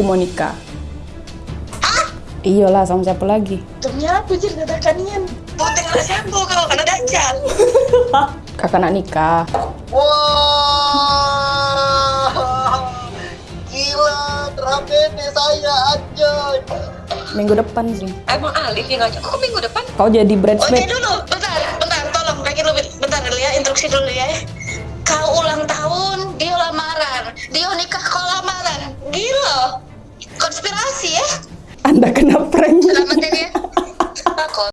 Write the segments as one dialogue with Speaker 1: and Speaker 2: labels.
Speaker 1: Aku mau nikah. Iyalah sama siapa lagi?
Speaker 2: Demi apa jadi dadakan Penting lah siapa kau karena dajjal.
Speaker 1: Kakak nak nikah.
Speaker 2: Wah, gila, drama saya anjay.
Speaker 1: Minggu depan sih.
Speaker 2: Emang Alif yang ngajak kok minggu depan?
Speaker 1: Kau jadi
Speaker 2: Oke
Speaker 1: bridesmaid.
Speaker 2: dulu, bentar, bentar, tolong kaki lu bentar dulu ya, instruksi dulu ya. Kau ulang tahun, dia lamaran, dia nikah kau lamaran, gila, konspirasi ya?
Speaker 1: Anda kena prank.
Speaker 2: Selamat ya dia. Takut.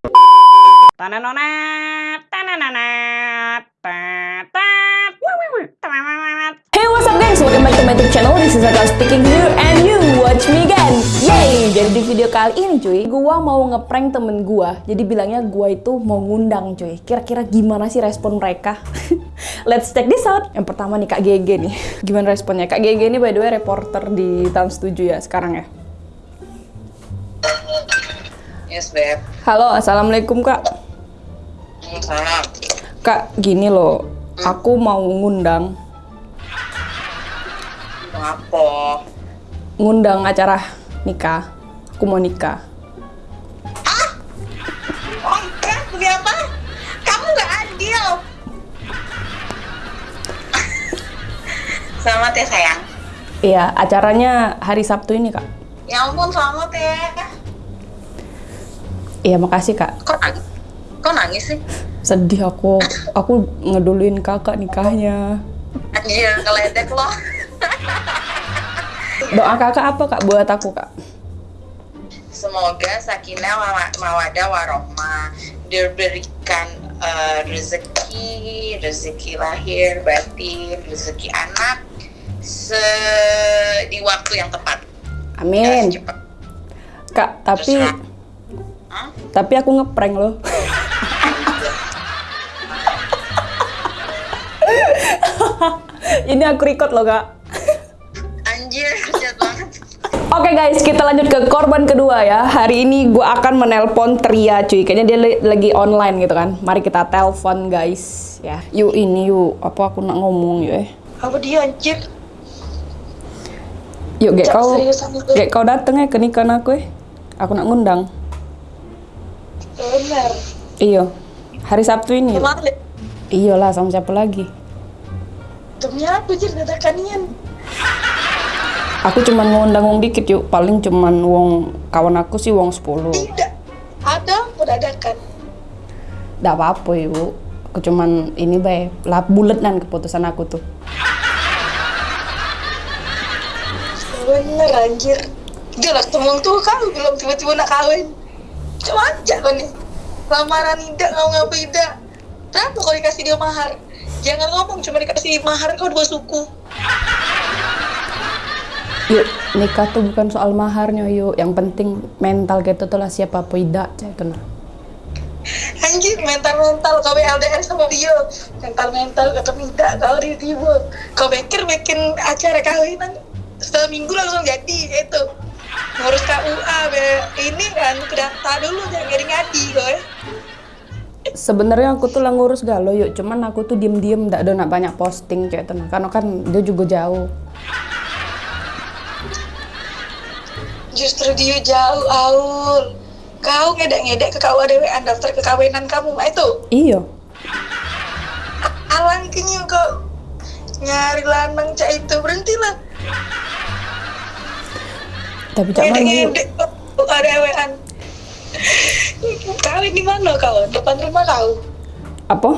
Speaker 1: Video kali ini cuy Gua mau ngeprank temen gua Jadi bilangnya gua itu mau ngundang cuy Kira-kira gimana sih respon mereka? Let's check this out Yang pertama nih Kak GG nih Gimana responnya? Kak GG ini by the way reporter di Trans 7 ya sekarang ya
Speaker 2: Yes, Beb.
Speaker 1: Halo, Assalamualaikum Kak
Speaker 2: Salam.
Speaker 1: Kak, gini loh, aku mau ngundang,
Speaker 2: Apa?
Speaker 1: ngundang acara nikah. Aku mau nikah.
Speaker 2: Oke, demi apa? Kamu nggak adil. Selamat ya sayang.
Speaker 1: Iya, acaranya hari Sabtu ini kak.
Speaker 2: Ya ampun, selamat ya.
Speaker 1: Iya, makasih kak.
Speaker 2: Kok nangis? Kok nangis sih?
Speaker 1: Sedih aku, aku ngeduluin kakak nikahnya.
Speaker 2: Anjir, ngeledek loh.
Speaker 1: Doa kakak apa kak buat aku kak?
Speaker 2: Semoga sakinah wa- mawadah warohmah diberikan eh, rezeki, rezeki lahir, batin, rezeki anak se di waktu yang tepat.
Speaker 1: Amin.
Speaker 2: Cepet.
Speaker 1: Kak, tapi
Speaker 2: Terserah.
Speaker 1: Tapi aku ngeprank loh. ini aku record loh kak. Oke guys, kita lanjut ke korban kedua ya. Hari ini gue akan menelpon Tria cuy. Kayaknya dia lagi online gitu kan. Mari kita telepon guys ya. Yuk ini yuk. Apa aku nak ngomong yuk eh.
Speaker 2: Apa dia anjir?
Speaker 1: Yuk gek
Speaker 2: Cak,
Speaker 1: kau gek kau dateng ya ke nikahan aku eh. Aku nak ngundang.
Speaker 2: Bener.
Speaker 1: Iyo. Hari Sabtu ini.
Speaker 2: Kemarin
Speaker 1: Iya lah sama siapa lagi?
Speaker 2: demi apa jadi dadakan
Speaker 1: Aku cuman ngundang wong dikit yuk. Paling cuman wong kawan aku sih wong 10.
Speaker 2: Tidak. Ada dadakan.
Speaker 1: Nggak apa-apa yuk. Aku cuman ini bae. Lah buletan keputusan aku tuh.
Speaker 2: Bener anjir. Dia lah temen tuh kan belum tiba-tiba nak kawin. Cuma aja kau nih. Lamaran tidak ngau ngapa tidak. Berapa kau dikasih dia mahar? Jangan ngomong cuma dikasih mahar kau dua suku.
Speaker 1: Yuk, nikah tuh bukan soal maharnya yuk. Yang penting mental gitu tuh lah siapa apa tidak. Cah, itu nah.
Speaker 2: Anjir mental-mental kau LDR sama dia. Mental-mental kata tidak kau tiba Kau pikir bikin acara kawinan seminggu langsung jadi itu. Ngurus KUA be. ini kan data dulu jangan ngadi-ngadi kau ya.
Speaker 1: Sebenarnya aku tuh lah ngurus galau yuk. Cuman aku tuh diem-diem nggak ada nak banyak posting cah, itu nah. Karena kan dia juga jauh.
Speaker 2: Justru dia jauh, Aul. Kau ngedek-ngedek ke kau dewean daftar kekawinan kamu, mah itu.
Speaker 1: Iya.
Speaker 2: Alang kenyu kau nyari lanang cak itu berhentilah.
Speaker 1: Tapi cak?
Speaker 2: Ngedek-ngedek kau dewean. Kawin di mana kau? Depan rumah kau.
Speaker 1: Apa?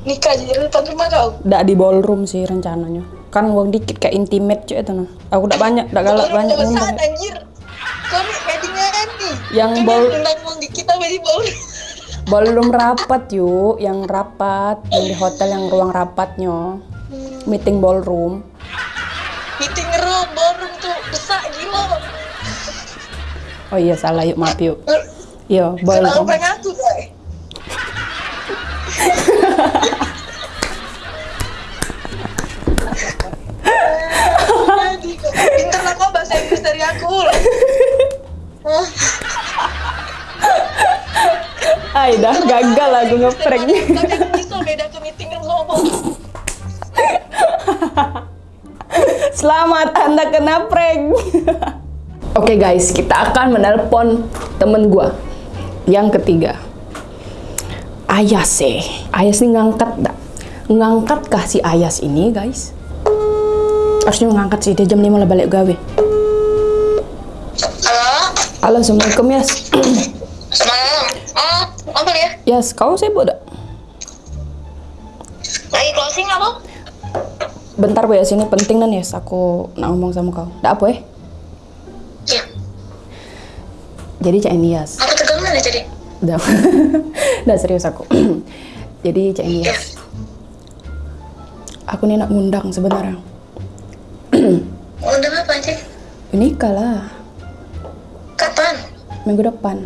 Speaker 2: Nikah jadi depan rumah kau.
Speaker 1: Nggak di ballroom sih rencananya. Kan uang dikit kayak intimate cuy itu nah. Aku nggak banyak, nggak galak
Speaker 2: Ballroom
Speaker 1: banyak
Speaker 2: besar,
Speaker 1: ngundang.
Speaker 2: anjir. Kau nih ngadi-ngadi.
Speaker 1: Yang
Speaker 2: Kau
Speaker 1: ball-
Speaker 2: undang uang dikit apa di ballroom?
Speaker 1: Belum rapat yuk, yang rapat, yang di hotel yang ruang rapatnya. Meeting ballroom.
Speaker 2: Meeting room, ballroom tuh besar gila.
Speaker 1: Oh iya salah yuk, maaf yuk. Iya,
Speaker 2: Kenapa
Speaker 1: ballroom.
Speaker 2: aku, Inggris dari aku. Oh,
Speaker 1: dah gagal aku ngeprank.
Speaker 2: Tapi bisa beda ke meeting room.
Speaker 1: Selamat Anda kena prank. Oke guys, kita akan menelpon temen gua yang ketiga. Ayas eh. Ayas ini ngangkat dak? Ngangkat kah si Ayas ini guys? Harusnya ngangkat sih, dia jam 5 lah balik gawe.
Speaker 3: Halo?
Speaker 1: Assalamualaikum Yas.
Speaker 3: Semalam? Oh, apa ya?
Speaker 1: Yas, kau sibuk dak?
Speaker 3: Lagi closing apa?
Speaker 1: Bentar Bu Yas, ini penting nih Yas, aku nak ngomong sama kau. Dak apa eh?
Speaker 3: Ya,
Speaker 1: Jadi cak ini Yas.
Speaker 3: aku tegang nih jadi.
Speaker 1: Udah, udah serius aku. Jadi Cak Inias,
Speaker 3: Ya.
Speaker 1: aku nih nak ngundang sebenarnya.
Speaker 3: Undang apa?
Speaker 1: Ini kalah
Speaker 3: Kapan?
Speaker 1: Minggu depan.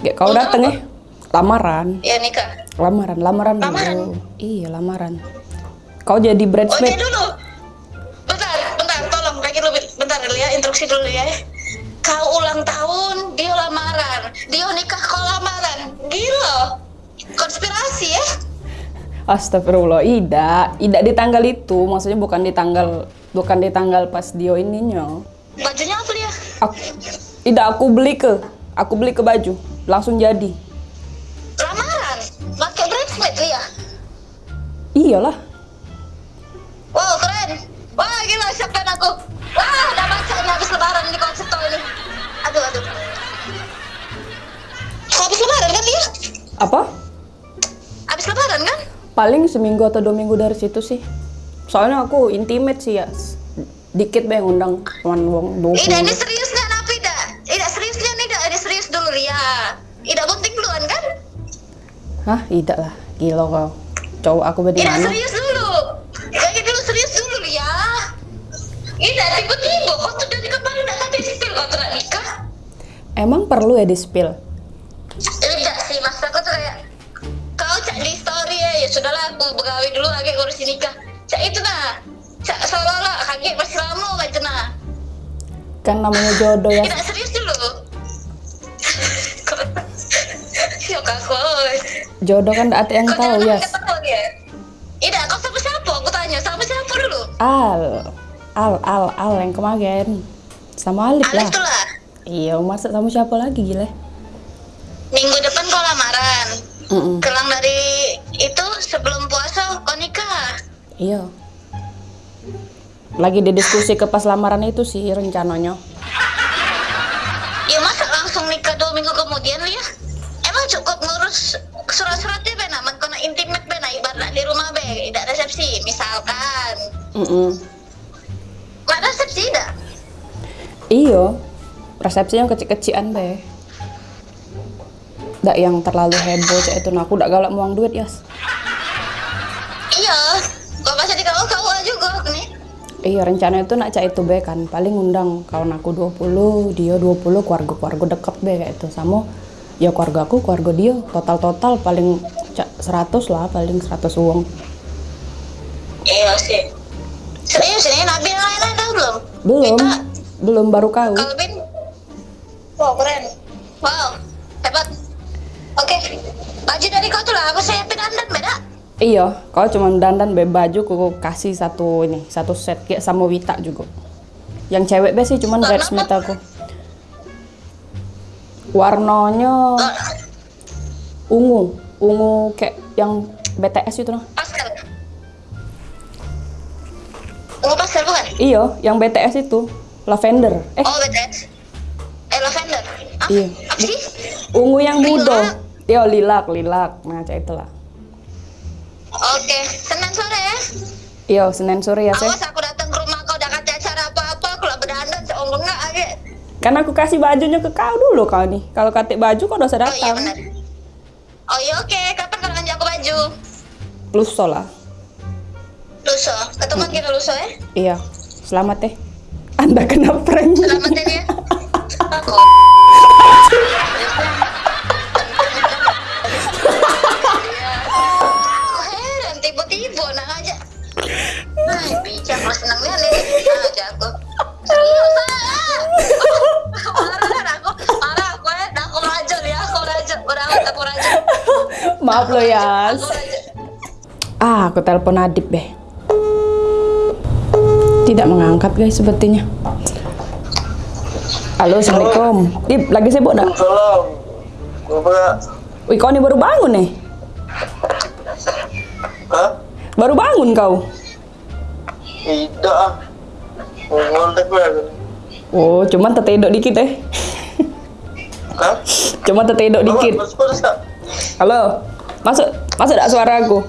Speaker 1: Kayak kau dateng ya? Lamaran,
Speaker 3: Ya nikah.
Speaker 1: lamaran, lamaran dulu.
Speaker 3: Lamaran?
Speaker 1: Iya lamaran. Kau jadi bridesmaid.
Speaker 3: dulu. Bentar, bentar, tolong lagi dulu, bentar dulu ya, instruksi dulu ya. Kau ulang tahun, dia lamaran. Dia nikah kau lamaran. Gila. Konspirasi ya?
Speaker 1: Astagfirullah, Ida, Ida di tanggal itu, maksudnya bukan di tanggal, bukan di tanggal pas dia ininya.
Speaker 3: Bajunya apa dia?
Speaker 1: Aku, Ida aku beli ke, aku beli ke baju, langsung jadi.
Speaker 3: Lamaran. Pakai bridesmaid dia.
Speaker 1: Iyalah,
Speaker 3: Wow, keren. Wah, gila, siapkan aku. Wah, udah baca ini habis lebaran ini konsep tau ini. Aduh, aduh. Habis lebaran kan dia?
Speaker 1: apa?
Speaker 3: Habis lebaran kan?
Speaker 1: Paling seminggu atau dua minggu dari situ sih. Soalnya aku intimate sih ya. Dikit yang undang cuman wong
Speaker 3: Ida, ini serius
Speaker 1: Hah, tidak lah. Gila kau. Cowok aku
Speaker 3: Ida,
Speaker 1: mana?
Speaker 3: serius dulu. Lagi dulu, serius dulu, Ria. Ida, tiba-tiba kau tuh dari kemarin nggak tadi sipil kau nggak nikah.
Speaker 1: Emang perlu ya di spill?
Speaker 3: Tidak sih, mas aku tuh kayak kau cak di story ya, ya sudahlah aku begawe dulu lagi ngurusin nikah. Cak itu nah, cak seolah-olah kaget masih lama gitu nah.
Speaker 1: Kan namanya jodoh ya.
Speaker 3: Tidak serius
Speaker 1: Jodoh kan ada yang
Speaker 3: Kau
Speaker 1: tahu ya.
Speaker 3: dia. Ida, kau sama siapa? Aku tanya, sama siapa dulu?
Speaker 1: Al, Al, Al, Al yang kemarin. Sama Alif lah.
Speaker 3: Alif lah.
Speaker 1: Iya, masa sama siapa lagi gila?
Speaker 3: Minggu depan kau lamaran.
Speaker 1: Mm-mm.
Speaker 3: Kelang dari itu sebelum puasa kau nikah.
Speaker 1: Iya. Lagi didiskusi ke pas lamaran itu sih rencananya.
Speaker 3: Resepsi misalkan
Speaker 1: Mm-mm.
Speaker 3: nggak resepsi tidak
Speaker 1: Iya, resepsi yang kecil-kecilan deh. Nggak yang terlalu heboh cek itu, nah aku udah galak muang duit yas.
Speaker 3: iya kau masa di kau kau juga nih
Speaker 1: Iya rencana itu nak cak itu be kan, paling undang kawan aku 20, dia 20, keluarga-keluarga deket be kayak itu. Sama ya keluarga aku, keluarga dia, total-total paling cak 100 lah, paling 100 uang.
Speaker 3: Belum.
Speaker 1: Belum,
Speaker 3: Kita
Speaker 1: belum baru kau.
Speaker 3: Kalbin wow keren. Wow hebat. Oke baju dari kau tuh lah. Aku siapin dandan beda?
Speaker 1: Iya, kau cuma dandan be baju, aku kasih satu ini, satu set kayak sama Wita juga. Yang cewek be sih cuman bridesmaid
Speaker 3: apa?
Speaker 1: aku. Warnanya ungu, ungu kayak yang BTS itu nah.
Speaker 3: pastel. Ungu pastel
Speaker 1: Iya, yang BTS itu lavender. Eh,
Speaker 3: oh BTS eh lavender ah,
Speaker 1: Iya.
Speaker 3: apa sih
Speaker 1: ungu yang muda. Iya, lilac, lilac. Nah, cak itulah.
Speaker 3: Oke, Senin sore ya.
Speaker 1: Iya, Senin sore ya, Seh.
Speaker 3: Awas aku datang ke rumah kau udah kata acara apa-apa, aku lah berdandan seonggok enggak aja.
Speaker 1: Kan aku kasih bajunya ke kau dulu kau nih. Kalau katik baju kau udah usah
Speaker 3: Oh iya
Speaker 1: datang.
Speaker 3: benar. Oh iya oke, kapan kau ngajak aku baju?
Speaker 1: Lusa lah.
Speaker 3: Luso, ketemuan kita luso ya.
Speaker 1: Iya. Selamat teh. Anda kena prank.
Speaker 3: Selamat ya. Aku. Aku heran tiba-tiba nak ngajak. Ay, bijak lo senengnya nih ngajak aku. Serius ah. Marah aku, marah aku ya, aku rajin ya, aku rajin, udah amat aku rajin.
Speaker 1: Maaf lo
Speaker 3: rajin.
Speaker 1: Ah, aku telepon Adip deh. Tidak mengangkat guys sepertinya. Halo, Assalamualaikum. Dip, lagi sibuk enggak?
Speaker 4: Bapak.
Speaker 1: Wih, kau ini baru bangun nih.
Speaker 4: Hah?
Speaker 1: Baru bangun kau.
Speaker 4: Tidak.
Speaker 1: Oh, cuman tetedok dikit eh.
Speaker 4: Hah?
Speaker 1: Cuma tetedok dikit. Halo. Masuk, masuk enggak suara aku?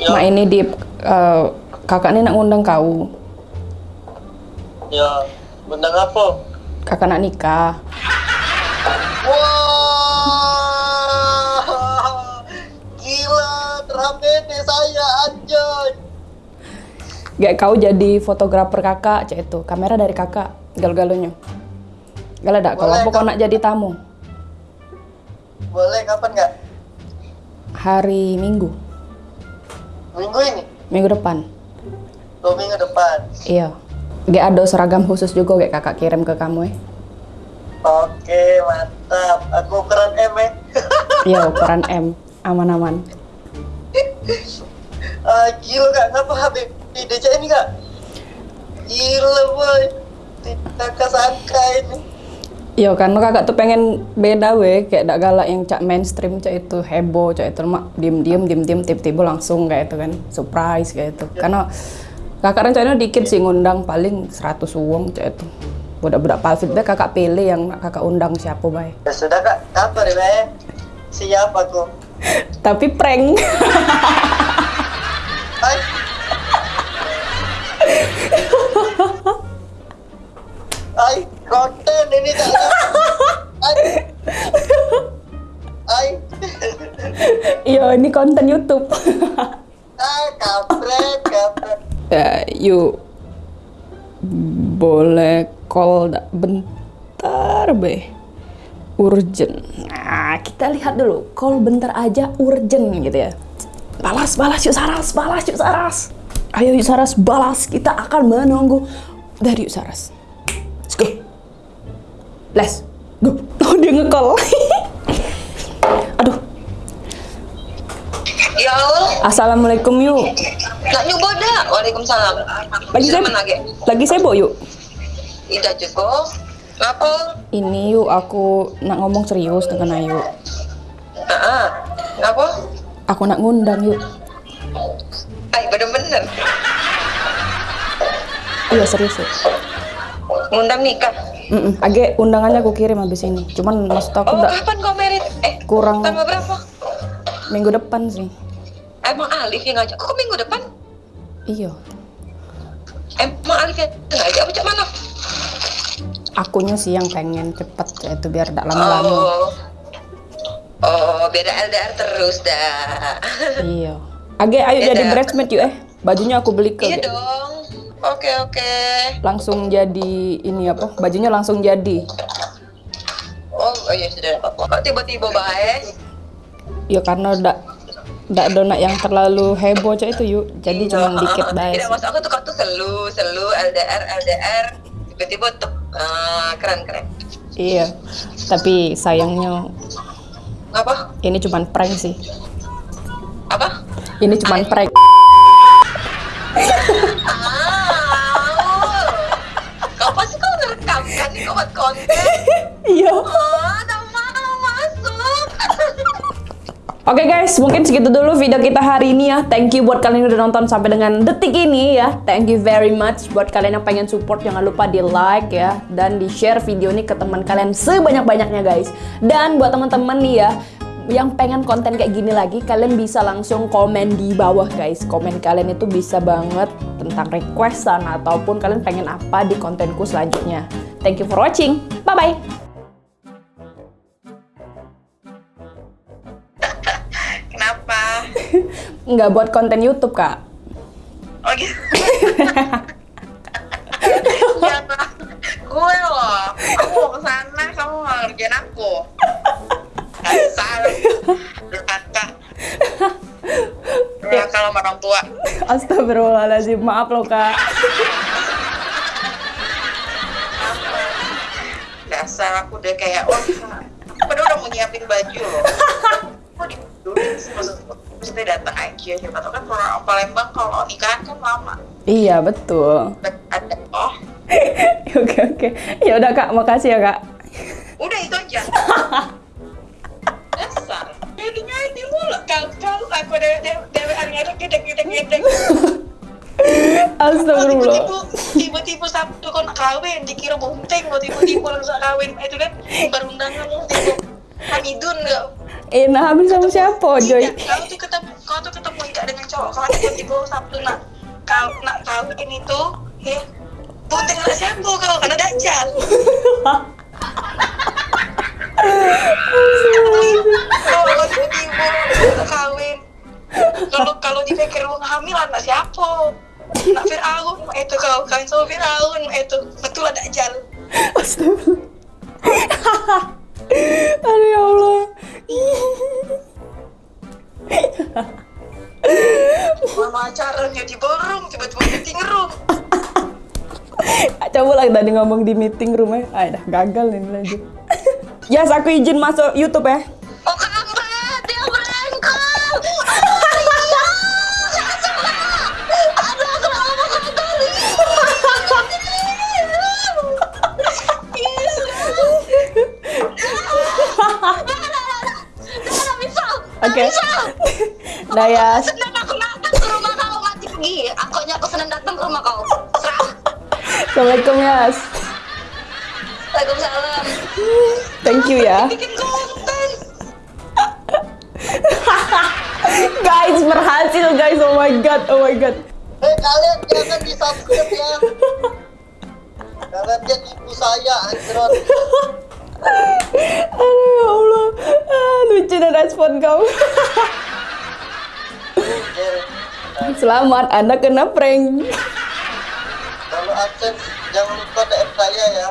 Speaker 4: Ya,
Speaker 1: Mak ini Dip, eh, kakak ini nak ngundang kau.
Speaker 4: ya. Bendang apa?
Speaker 1: Kakak nak nikah.
Speaker 4: Wah, gila, terapede saya anjay.
Speaker 1: Gak kau jadi fotografer kakak, cek itu. Kamera dari kakak, gal-galunya. Gal ada, kalau
Speaker 4: Boleh,
Speaker 1: apa kau nak jadi tamu?
Speaker 4: Boleh kapan nggak?
Speaker 1: Hari Minggu,
Speaker 4: Minggu ini?
Speaker 1: minggu depan.
Speaker 4: Dua minggu depan.
Speaker 1: Iya. Gak ada seragam khusus juga gak kakak kirim ke kamu ya?
Speaker 4: Oke, mantap. Aku ukuran M ya.
Speaker 1: Iya, ukuran M. Aman-aman.
Speaker 4: Ah, gila kak, ngapa HP di DC ini kak? Gila boy, tidak kesangka ini.
Speaker 1: Iya, karena kakak tuh pengen beda weh, kayak gak galak yang cak mainstream cak itu heboh, cak itu mak diem-diem, diem-diem, tiba-tiba langsung kayak itu kan, surprise kayak itu. Karena kakak rencananya dikit sih ngundang paling 100 uang cak itu. Budak-budak palfit deh kakak pilih yang kakak undang siapa bay.
Speaker 4: Ya sudah kak, kabar ya Bay. Siap aku.
Speaker 1: Tapi prank.
Speaker 4: Ini. Hai. Hai.
Speaker 1: Iya, ini konten YouTube.
Speaker 4: Ah, kampret, kampret.
Speaker 1: ya, yuk boleh call dak bentar be urgent nah kita lihat dulu call bentar aja urgent gitu ya balas balas yuk Saras balas yuk Saras ayo yuk Saras balas kita akan menunggu dari yuk Saras let's go oh dia nge-call aduh
Speaker 3: Ya Allah,
Speaker 1: assalamualaikum yuk
Speaker 3: nak nyoba dah. Waalaikumsalam.
Speaker 1: lagi saya
Speaker 3: menage.
Speaker 1: lagi sibuk yuk
Speaker 3: Tidak cukup. Ngapa?
Speaker 1: ini yuk aku nak ngomong serius dengan Ayu
Speaker 3: Ah, ngapa?
Speaker 1: aku nak ngundang yuk
Speaker 3: Ay, bener-bener.
Speaker 1: iya serius yuk
Speaker 3: Ngundang nikah.
Speaker 1: Mm-mm. Age undangannya aku kirim habis ini cuman maksud aku
Speaker 3: Oh, kapan kau merit? Eh,
Speaker 1: kurang
Speaker 3: tanggal berapa?
Speaker 1: minggu depan sih
Speaker 3: Emang Alif yang ngajak? Kok minggu depan?
Speaker 1: iya
Speaker 3: Emang Alif yang ngajak apa cak mana?
Speaker 1: akunya sih yang pengen cepet itu biar tidak lama-lama
Speaker 3: Oh. Oh, beda LDR terus dah.
Speaker 1: iya Age ayo
Speaker 3: Beda.
Speaker 1: jadi bridesmaid yuk eh bajunya aku beli ke
Speaker 3: iya dong. Oke, oke.
Speaker 1: langsung jadi ini apa bajunya langsung jadi
Speaker 3: Oh, oh iya sudah apa Kok tiba-tiba baik?
Speaker 1: ya karena udah ndak donat yang terlalu heboh cak itu yuk jadi cuma dikit baik
Speaker 3: Tidak maksud aku tuh kau tuh selu, selu, LDR, LDR, tiba-tiba tuh ah, keren keren.
Speaker 1: iya tapi sayangnya
Speaker 3: Apa?
Speaker 1: ini cuman prank sih
Speaker 3: Apa?
Speaker 1: ini cuman prank
Speaker 3: konten.
Speaker 1: iya
Speaker 3: tak mau masuk.
Speaker 1: Oke guys, mungkin segitu dulu video kita hari ini ya. Thank you buat kalian yang udah nonton sampai dengan detik ini ya. Thank you very much buat kalian yang pengen support jangan lupa di like ya dan di share video ini ke teman kalian sebanyak-banyaknya guys. Dan buat teman-teman nih ya yang pengen konten kayak gini lagi, kalian bisa langsung komen di bawah guys. Komen kalian itu bisa banget tentang requestan ataupun kalian pengen apa di kontenku selanjutnya. Thank you for watching. Bye bye.
Speaker 3: Kenapa?
Speaker 1: Nggak buat konten YouTube kak.
Speaker 3: Oh gitu. Ya, gue loh, aku mau ke sana, kamu mau ngerjain aku. Dasar, durhaka. Durhaka sama orang tua.
Speaker 1: Astagfirullahaladzim, maaf loh kak.
Speaker 3: Dasar aku udah kayak, oh, padahal udah mau nyiapin baju loh. Ditulis maksud
Speaker 2: maksudnya datang aja siapa tahu kan kalau Palembang kalau nikahan kan lama
Speaker 1: Iya, betul.
Speaker 2: ada oh
Speaker 1: Oke, oke. Ya udah Kak, makasih ya Kak.
Speaker 2: udah itu aja dasar jadinya ini mulu kau kau aku dewe dewe dewe ada gede gede gede
Speaker 1: Astagfirullah.
Speaker 2: tiba-tiba sabtu nak kawin dikira bunting mau tiba-tiba langsung kawin. Itu kan berundangan tiba Hamidun enggak
Speaker 1: Eh, nah hamil sama siapa, Joy?
Speaker 2: Kau tuh ketemu kau tuh ketemu enggak dengan cowok kau tiba-tiba sabtu nak kau nak kawin itu ya bunting lah siapa kau karena dajjal kalau tiba-tiba kawin kalau kalau dipikir lu hamil anak siapa nak Fir'aun itu kau kawin sama Fir'aun itu betul ada dajjal
Speaker 1: Astagfirullah. Aduh ya Allah.
Speaker 2: Mama acaranya di ballroom, tiba-tiba meeting room.
Speaker 1: Coba lah tadi ngomong di meeting room ya. Ah, dah gagal nih lanjut. Yes, aku izin masuk YouTube ya. Nah ya,
Speaker 2: Senang aku datang ke rumah kau, mati pergi. Aku aku senang datang ke rumah kau. Serah.
Speaker 1: Assalamualaikum Yas.
Speaker 2: Waalaikumsalam.
Speaker 1: Thank you ya.
Speaker 2: Bikin konten.
Speaker 1: Guys, berhasil guys. Oh my god, oh my god.
Speaker 4: Eh kalian jangan di subscribe ya. Kalian dia tipu saya.
Speaker 1: Aduh ya Allah. Ah, lucu dan respon kau. Selamat, Anda kena prank.
Speaker 4: Kalau absen jangan lupa DM saya ya.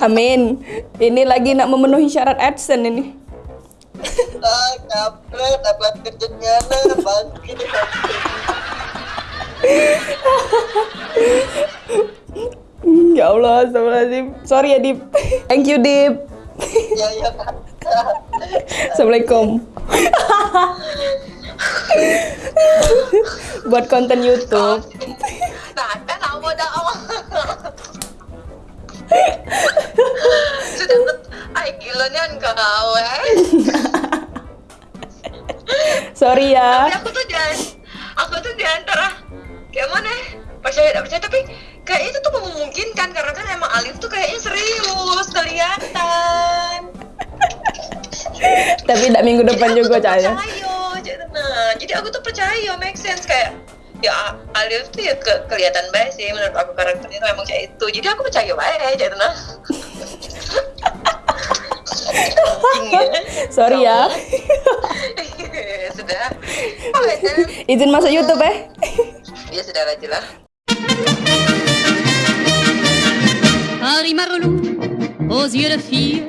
Speaker 1: Amin. Ini lagi nak memenuhi syarat AdSense ini.
Speaker 4: Ah, kampret, kerjanya bangkit.
Speaker 1: Ya Allah, astagfirullahaladzim. Sorry ya, Dip. Thank you, Dip.
Speaker 4: Ya ya.
Speaker 1: Assalamualaikum. Buat konten YouTube.
Speaker 2: Nah, kan aku dah awal. Gila niyan kau eh.
Speaker 1: Sorry
Speaker 2: Tapi
Speaker 1: ya.
Speaker 2: aku tuh di aku tuh di antara kayak mana? ya? Percaya tidak percaya tapi kayak itu tuh memungkinkan karena kan emang Alif tuh kayaknya serius kelihatan.
Speaker 1: Tapi tidak minggu depan juga,
Speaker 2: percaya, jadi aku tuh percaya, make sense kayak ya Alif tuh ya ke, kelihatan baik sih menurut aku karakternya tuh emang kayak itu. Jadi aku percaya baik, jadi nah. Anjing ya.
Speaker 1: Sorry ya.
Speaker 2: sudah. Oh,
Speaker 1: Izin masuk YouTube ya.
Speaker 2: ya sudah lah jelas.
Speaker 5: Harry Marlou, aux yeux de fille,